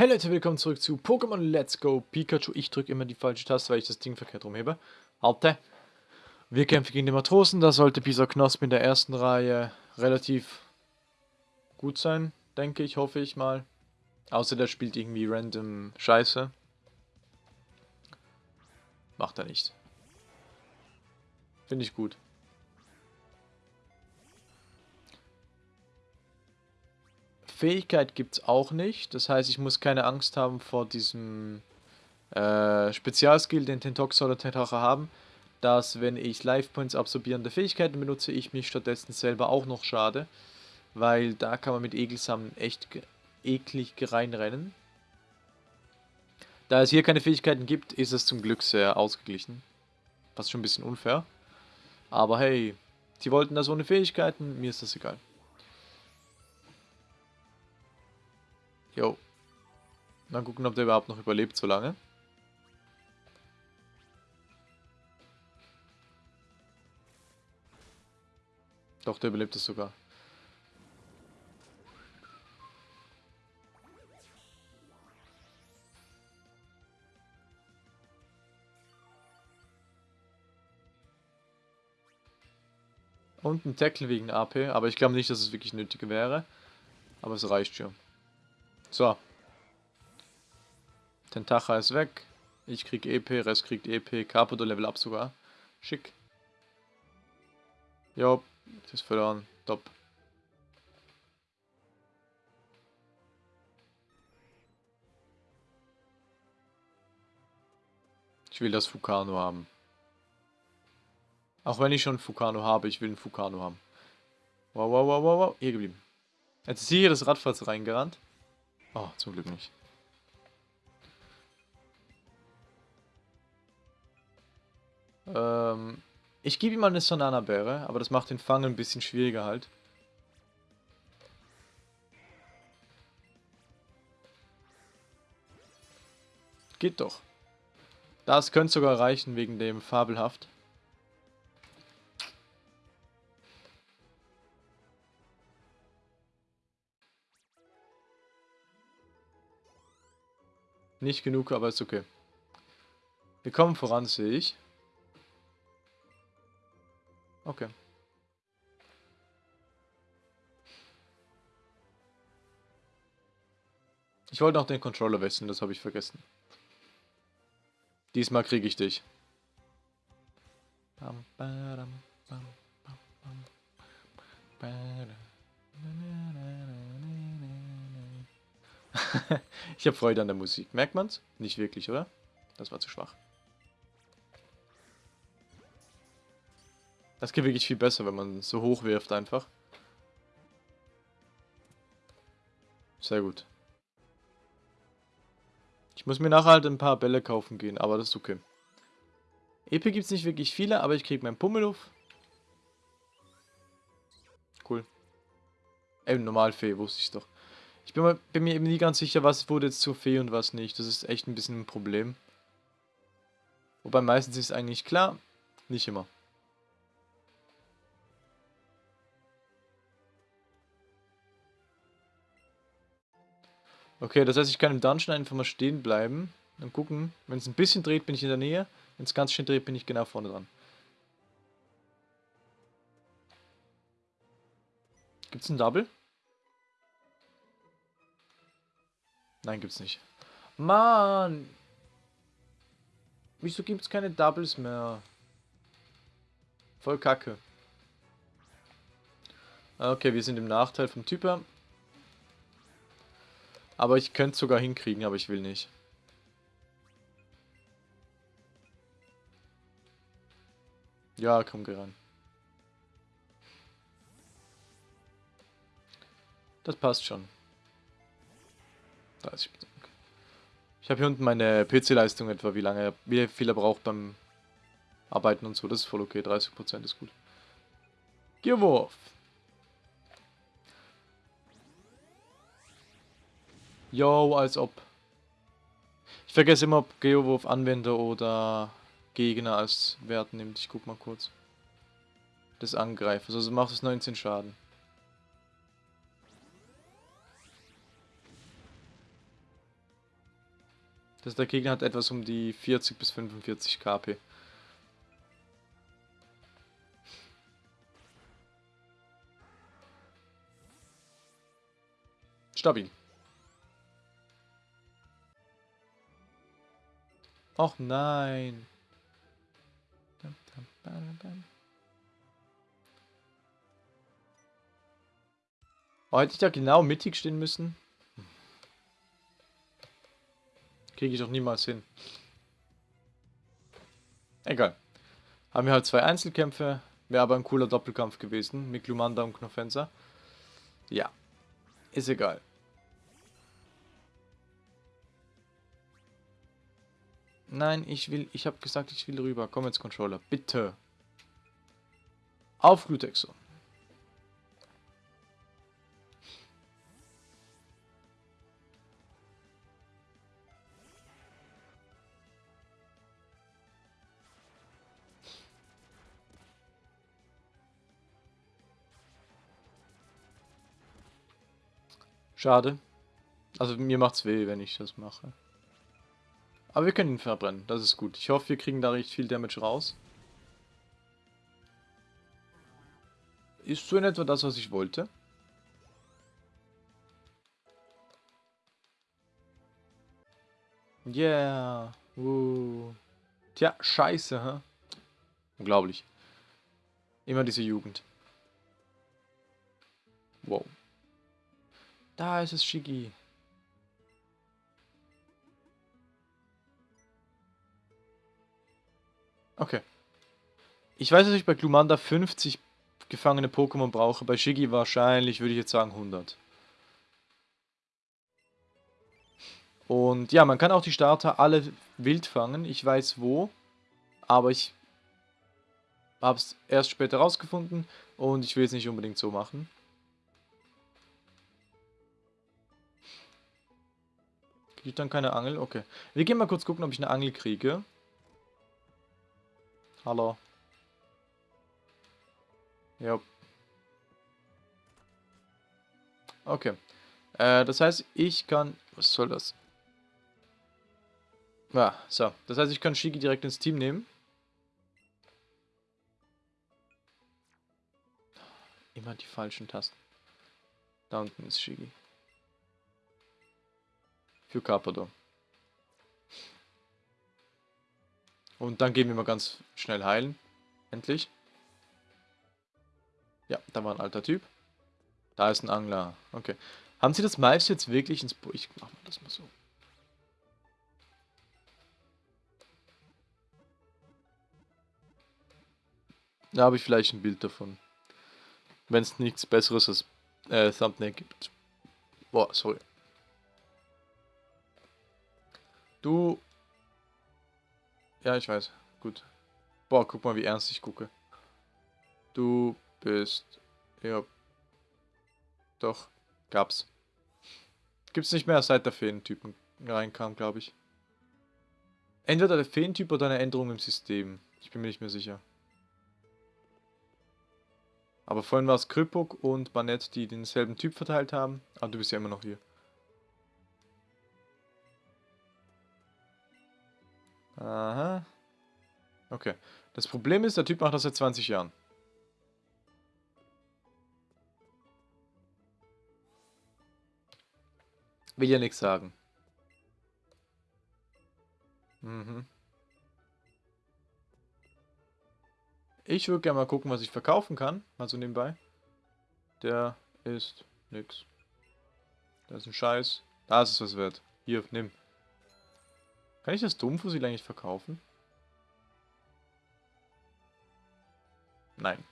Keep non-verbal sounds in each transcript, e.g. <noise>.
Hey Leute, willkommen zurück zu Pokémon Let's Go Pikachu. Ich drücke immer die falsche Taste, weil ich das Ding verkehrt rumhebe. Halte. Wir kämpfen gegen den Matrosen. Da sollte Pisa Knosp in der ersten Reihe relativ gut sein, denke ich, hoffe ich mal. Außer der spielt irgendwie random Scheiße. Macht er nicht. Finde ich gut. Fähigkeit gibt es auch nicht. Das heißt, ich muss keine Angst haben vor diesem äh, Spezialskill, den Tentox oder Tentacha haben, dass wenn ich Life Points absorbierende Fähigkeiten benutze, ich mich stattdessen selber auch noch schade. Weil da kann man mit Egelsamen echt eklig reinrennen. Da es hier keine Fähigkeiten gibt, ist es zum Glück sehr ausgeglichen. Was schon ein bisschen unfair. Aber hey, sie wollten das ohne Fähigkeiten, mir ist das egal. Jo. Mal gucken, ob der überhaupt noch überlebt so lange. Doch, der überlebt es sogar. Und ein Tackle wegen AP, aber ich glaube nicht, dass es wirklich nötig wäre. Aber es reicht schon. So. Tentacha ist weg. Ich krieg EP, Rest kriegt EP, Caputo Level Up sogar. Schick. Jo, das ist verloren. Top. Ich will das Fukano haben. Auch wenn ich schon Fukano habe, ich will einen Fukano haben. Wow, wow, wow, wow, wow. Hier geblieben. Jetzt ist hier das Radfahrzeug reingerannt. Oh, zum Glück nicht. Ähm, ich gebe ihm mal eine Sonana-Beere, aber das macht den Fang ein bisschen schwieriger halt. Geht doch. Das könnte sogar reichen wegen dem Fabelhaft. Nicht genug, aber ist okay. Wir kommen voran, sehe ich. Okay. Ich wollte noch den Controller wechseln, das habe ich vergessen. Diesmal kriege ich dich. Bam, badam, bam, bam, bam, <laughs> ich habe Freude an der Musik. Merkt man's? Nicht wirklich, oder? Das war zu schwach. Das geht wirklich viel besser, wenn man so hoch wirft einfach. Sehr gut. Ich muss mir nachher halt ein paar Bälle kaufen gehen, aber das ist okay. EP gibt es nicht wirklich viele, aber ich kriege meinen Pummeluff. Cool. Ey, Normalfee, wusste ich doch. Ich bin, mal, bin, mir eben nie ganz sicher, was wurde jetzt zur Fee und was nicht. Das ist echt ein bisschen ein Problem. Wobei meistens ist es eigentlich klar, nicht immer. Okay, das heißt, ich kann im Dungeon einfach mal stehen bleiben und gucken. Wenn es ein bisschen dreht, bin ich in der Nähe. Wenn es ganz schön dreht, bin ich genau vorne dran. Gibt es ein Double? Nein, gibt's nicht. Mann! Wieso gibt's keine Doubles mehr? Voll kacke. Okay, wir sind im Nachteil vom Typer. Aber ich könnte es sogar hinkriegen, aber ich will nicht. Ja, komm, geh ran. Das passt schon. 30 Ich habe hier unten meine PC-Leistung etwa, wie lange, wie viel er braucht beim Arbeiten und so. Das ist voll okay, 30% ist gut. Gearwurf. Yo, als ob. Ich vergesse immer, ob Geowurf Anwender oder Gegner als Wert nimmt. Ich guck mal kurz. Des Angreifers. Also macht es 19 Schaden. Das der Gegner hat etwas um die 40 bis 45 KP. Stabil. Och nein. Oh, hätte ich da genau mittig stehen müssen? Kriege ich doch niemals hin. Egal. Haben wir halt zwei Einzelkämpfe. Wäre aber ein cooler Doppelkampf gewesen. Mit Lumanda und Knofensa. Ja. Ist egal. Nein, ich will, ich habe gesagt, ich will rüber. Komm jetzt, Controller. Bitte. Auf Glutexo. Schade. Also mir macht's weh, wenn ich das mache. Aber wir können ihn verbrennen, das ist gut. Ich hoffe, wir kriegen da recht viel Damage raus. Ist so in etwa das, was ich wollte. Yeah. Uh. Tja, scheiße, hä? Unglaublich. Immer diese Jugend. Wow. Da ist es Shiggy. Okay. Ich weiß, dass ich bei Glumanda 50 gefangene Pokémon brauche. Bei Shiggy wahrscheinlich, würde ich jetzt sagen, 100. Und ja, man kann auch die Starter alle wild fangen. Ich weiß wo. Aber ich habe es erst später rausgefunden. Und ich will es nicht unbedingt so machen. Kriege ich dann keine Angel? Okay. Wir gehen mal kurz gucken, ob ich eine Angel kriege. Hallo. Ja. Okay. Äh, das heißt, ich kann... Was soll das? Ja, so. Das heißt, ich kann Shigi direkt ins Team nehmen. Immer die falschen Tasten. Da unten ist Shigi. Für Carpador. Und dann gehen wir mal ganz schnell heilen. Endlich. Ja, da war ein alter Typ. Da ist ein Angler. Okay. Haben Sie das Mais jetzt wirklich ins... Bo ich mach mal das mal so. Da habe ich vielleicht ein Bild davon. Wenn es nichts besseres als äh, Thumbnail gibt. Boah, sorry. Du... Ja, ich weiß. Gut. Boah, guck mal, wie ernst ich gucke. Du bist... Ja. Doch. Gab's. Gibt's nicht mehr, seit der Feentypen reinkam, glaube ich. Entweder der Feentyp oder eine Änderung im System. Ich bin mir nicht mehr sicher. Aber vorhin war es Krypok und Banett, die denselben Typ verteilt haben. Aber du bist ja immer noch hier. Aha. Okay. Das Problem ist, der Typ macht das seit 20 Jahren. Will ja nichts sagen. Mhm. Ich würde gerne mal gucken, was ich verkaufen kann. Mal so nebenbei. Der ist nix. Da ist ein Scheiß. Da ist was wert. Hier, nimm. Kann ich das Domfussil eigentlich verkaufen? Nein.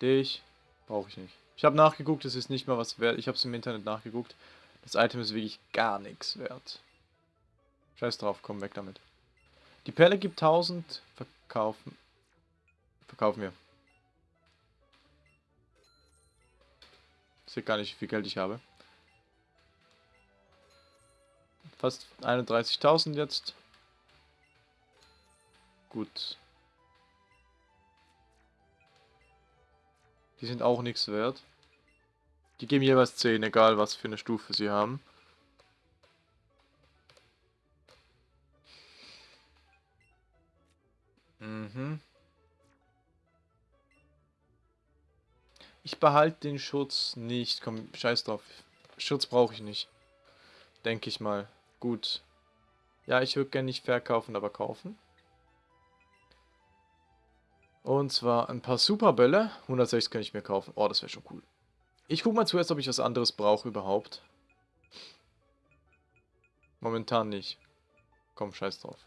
Dich brauche ich nicht. Ich habe nachgeguckt, es ist nicht mal was wert. Ich habe es im Internet nachgeguckt. Das Item ist wirklich gar nichts wert. Scheiß drauf, komm weg damit. Die Perle gibt 1000. Verkaufen. Verkaufen wir. Ich sehe gar nicht, wie viel Geld ich habe fast 31.000 jetzt. Gut. Die sind auch nichts wert. Die geben jeweils 10, egal was für eine Stufe sie haben. Mhm. Ich behalte den Schutz nicht. Komm, scheiß drauf. Schutz brauche ich nicht. Denke ich mal. Gut. Ja, ich würde gerne nicht verkaufen, aber kaufen. Und zwar ein paar Superbälle. 160 kann ich mir kaufen. Oh, das wäre schon cool. Ich gucke mal zuerst, ob ich was anderes brauche überhaupt. Momentan nicht. Komm, scheiß drauf.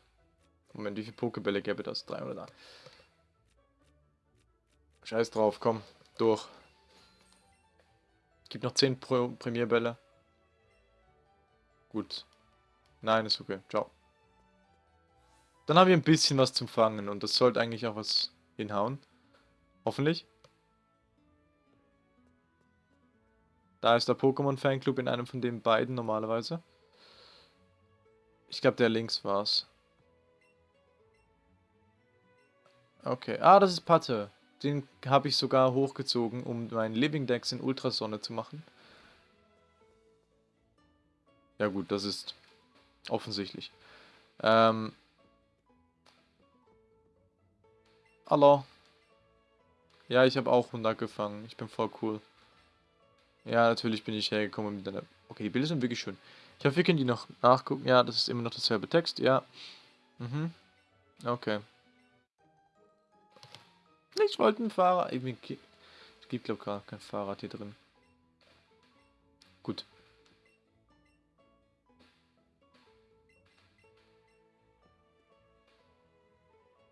Moment, wie viele Pokebälle gäbe das? 300 da. Scheiß drauf, komm. Durch. Gibt noch 10 Pro Premierbälle. Gut. Nein, ist okay. Ciao. Dann haben wir ein bisschen was zum Fangen und das sollte eigentlich auch was hinhauen. Hoffentlich. Da ist der Pokémon Fanclub in einem von den beiden normalerweise. Ich glaube, der links war's. Okay. Ah, das ist Patte. Den habe ich sogar hochgezogen, um meinen Living Dex in Ultrasonne zu machen. Ja gut, das ist offensichtlich. Ähm, Hallo. Ja, ich habe auch 100 gefangen. Ich bin voll cool. Ja, natürlich bin ich hergekommen mit einer... Okay, die Bilder sind wirklich schön. Ich hoffe, wir können die noch nachgucken. Ja, das ist immer noch dasselbe Text. Ja. Mhm. Okay. Ich wollte ein Fahrrad... Es gibt, glaube ich, gar kein Fahrrad hier drin. Gut.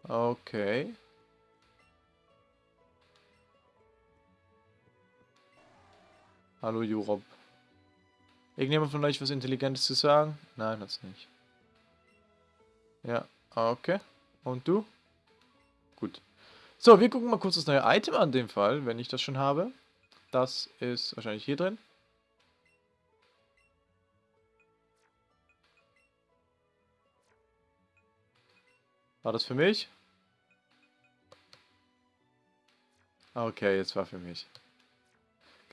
Okay. Hallo Jurob. Irgendjemand von euch was Intelligentes zu sagen? Nein, hat's nicht. Ja, okay. Und du? Gut. So, wir gucken mal kurz das neue Item an dem Fall, wenn ich das schon habe. Das ist wahrscheinlich hier drin. War das für mich? Okay, jetzt war für mich.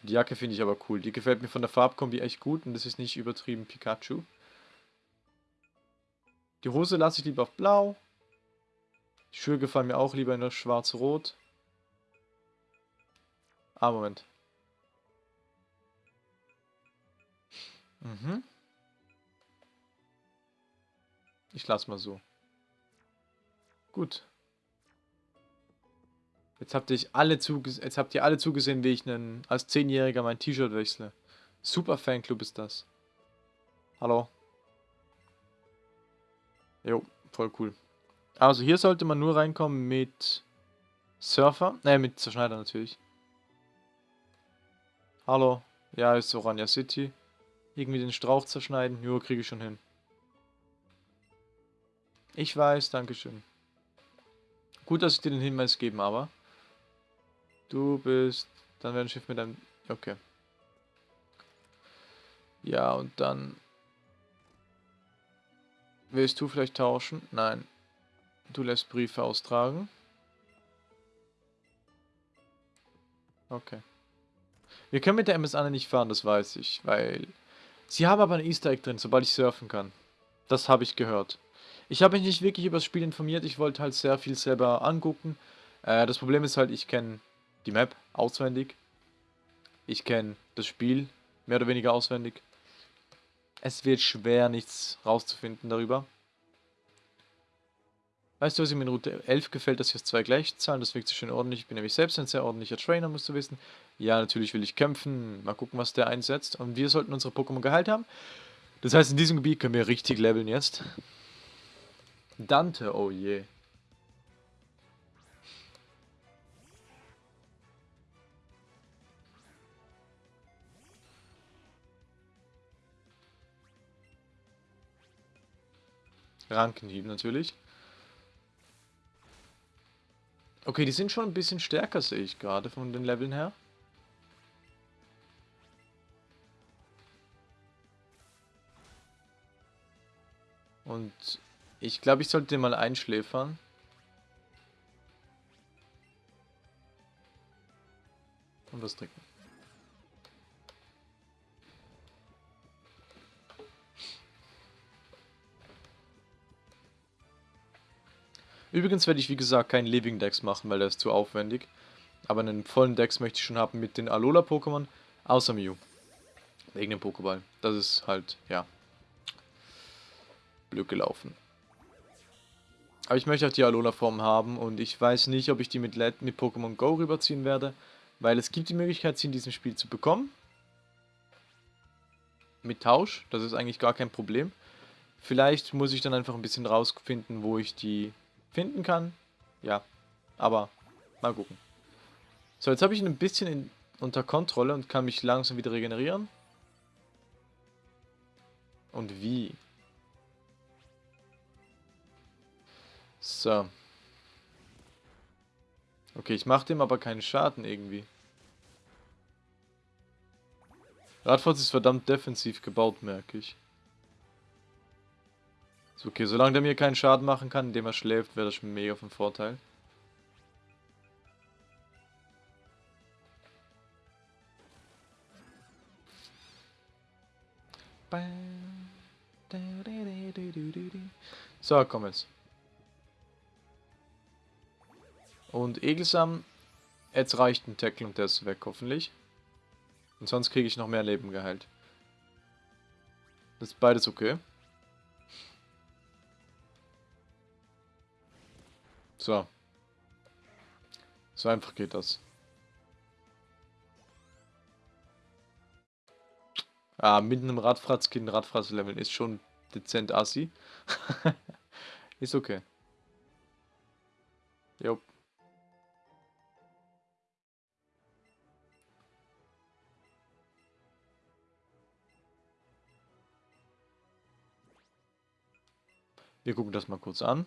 Die Jacke finde ich aber cool. Die gefällt mir von der Farbkombi echt gut und das ist nicht übertrieben Pikachu. Die Hose lasse ich lieber auf blau. Die Schuhe gefallen mir auch lieber in das schwarz-rot. Ah, Moment. Mhm. Ich lasse mal so. Gut. Jetzt habt, ihr alle jetzt habt ihr alle zugesehen, wie ich einen, als Zehnjähriger mein T-Shirt wechsle. Super Fanclub ist das. Hallo. Jo, voll cool. Also hier sollte man nur reinkommen mit Surfer. Ne, mit Zerschneider natürlich. Hallo. Ja, ist Orania City. Irgendwie den Strauch zerschneiden. Jo, kriege ich schon hin. Ich weiß, Dankeschön. Gut, dass ich dir den Hinweis geben, aber... Du bist... Dann wäre ein Schiff mit einem... Okay. Ja, und dann... Willst du vielleicht tauschen? Nein. Du lässt Briefe austragen. Okay. Wir können mit der MS Anne nicht fahren, das weiß ich, weil... Sie haben aber ein Easter Egg drin, sobald ich surfen kann. Das habe ich gehört. Ich habe mich nicht wirklich über das Spiel informiert, ich wollte halt sehr viel selber angucken. Äh, das Problem ist halt, ich kenne die Map auswendig. Ich kenne das Spiel mehr oder weniger auswendig. Es wird schwer, nichts rauszufinden darüber. Weißt du, was mir in Route 11 gefällt, dass hier zwei gleich zahlen? Das wirkt so schön ordentlich. Ich bin nämlich selbst ein sehr ordentlicher Trainer, musst du wissen. Ja, natürlich will ich kämpfen. Mal gucken, was der einsetzt. Und wir sollten unsere Pokémon geheilt haben. Das heißt, in diesem Gebiet können wir richtig leveln jetzt. Dante, oh je. Rankenhieb natürlich. Okay, die sind schon ein bisschen stärker, sehe ich gerade, von den Leveln her. Und ich glaube, ich sollte den mal einschläfern. Und was trinken. Übrigens werde ich, wie gesagt, keinen Living Dex machen, weil der ist zu aufwendig. Aber einen vollen Dex möchte ich schon haben mit den Alola-Pokémon, außer Mew. Wegen dem Pokéball. Das ist halt, ja, blöd gelaufen. Aber ich möchte auch die Alola-Form haben und ich weiß nicht, ob ich die mit, mit Pokémon Go rüberziehen werde, weil es gibt die Möglichkeit, sie in diesem Spiel zu bekommen. Mit Tausch, das ist eigentlich gar kein Problem. Vielleicht muss ich dann einfach ein bisschen rausfinden, wo ich die finden kann. Ja, aber mal gucken. So, jetzt habe ich ihn ein bisschen in, unter Kontrolle und kann mich langsam wieder regenerieren. Und wie? So. Okay, ich mache dem aber keinen Schaden irgendwie. Radford ist verdammt defensiv gebaut, merke ich. So, okay, solange der mir keinen Schaden machen kann, indem er schläft, wäre das schon mega von Vorteil. So, komm jetzt. Und Egelsam, jetzt reicht ein Tackle und der ist weg, hoffentlich. Und sonst kriege ich noch mehr Leben geheilt. Das ist beides okay. So. So einfach geht das. Ah, mit einem Radfratzkind Radfratz leveln ist schon dezent assi. <laughs> ist okay. Jupp. Wir gucken das mal kurz an.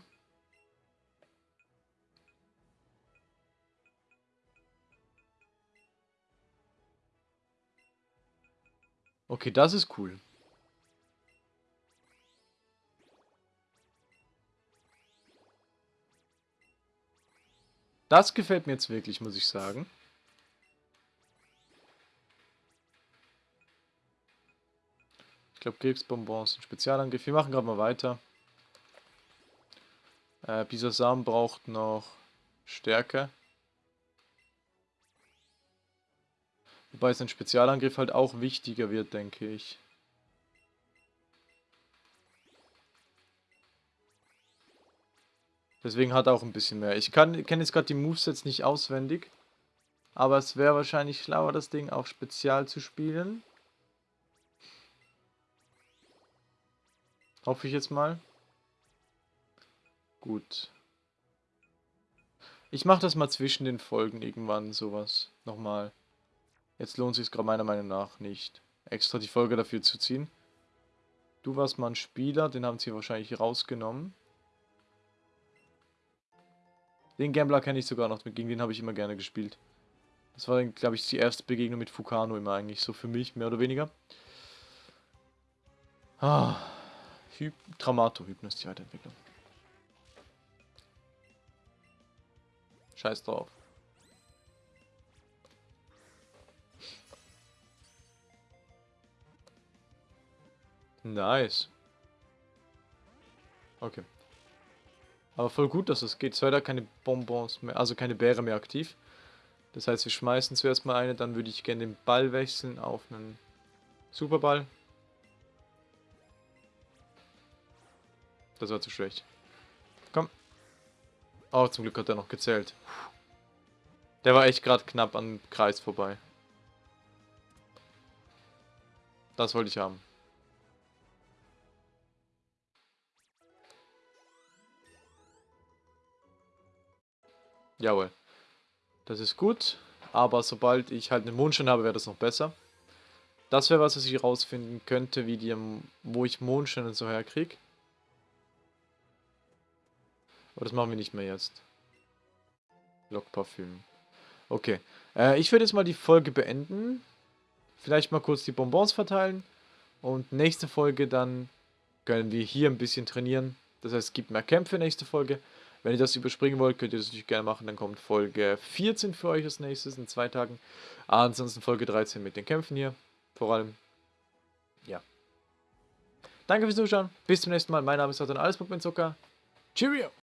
Okay, das ist cool. Das gefällt mir jetzt wirklich, muss ich sagen. Ich glaube, Krebsbonbons sind Spezialangriff. Wir machen gerade mal weiter. Äh, Bisasam braucht noch Stärke. Wobei sein Spezialangriff halt auch wichtiger wird, denke ich. Deswegen hat er auch ein bisschen mehr. Ich kenne jetzt gerade die Movesets nicht auswendig. Aber es wäre wahrscheinlich schlauer, das Ding auf Spezial zu spielen. Hoffe ich jetzt mal. Gut. Ich mache das mal zwischen den Folgen irgendwann, sowas. Nochmal. Jetzt lohnt sich gerade meiner Meinung nach nicht, extra die Folge dafür zu ziehen. Du warst mal ein Spieler, den haben sie wahrscheinlich rausgenommen. Den Gambler kenne ich sogar noch, gegen den habe ich immer gerne gespielt. Das war, glaube ich, die erste Begegnung mit Fukano immer eigentlich, so für mich, mehr oder weniger. Ah, Hy Traumato-Hypnos, die Weiterentwicklung. Scheiß drauf. Nice. Okay. Aber voll gut, dass es geht. Da keine Bonbons mehr, also keine Beere mehr aktiv. Das heißt, wir schmeißen zuerst mal eine, dann würde ich gerne den Ball wechseln auf einen Superball. Das war zu schlecht. Oh, zum Glück hat er noch gezählt. Der war echt gerade knapp am Kreis vorbei. Das wollte ich haben. Jawohl. Das ist gut, aber sobald ich halt einen Mondschein habe, wäre das noch besser. Das wäre was, was ich rausfinden könnte, wie die, wo ich Mondschein und so herkriege. Aber das machen wir nicht mehr jetzt. Lockparfüm. Okay. Äh, ich würde jetzt mal die Folge beenden. Vielleicht mal kurz die Bonbons verteilen. Und nächste Folge dann können wir hier ein bisschen trainieren. Das heißt, es gibt mehr Kämpfe nächste Folge. Wenn ihr das überspringen wollt, könnt ihr das natürlich gerne machen. Dann kommt Folge 14 für euch als nächstes in zwei Tagen. Ansonsten Folge 13 mit den Kämpfen hier. Vor allem. Ja. Danke fürs Zuschauen. Bis zum nächsten Mal. Mein Name ist Satan Alles Zucker. Cheerio!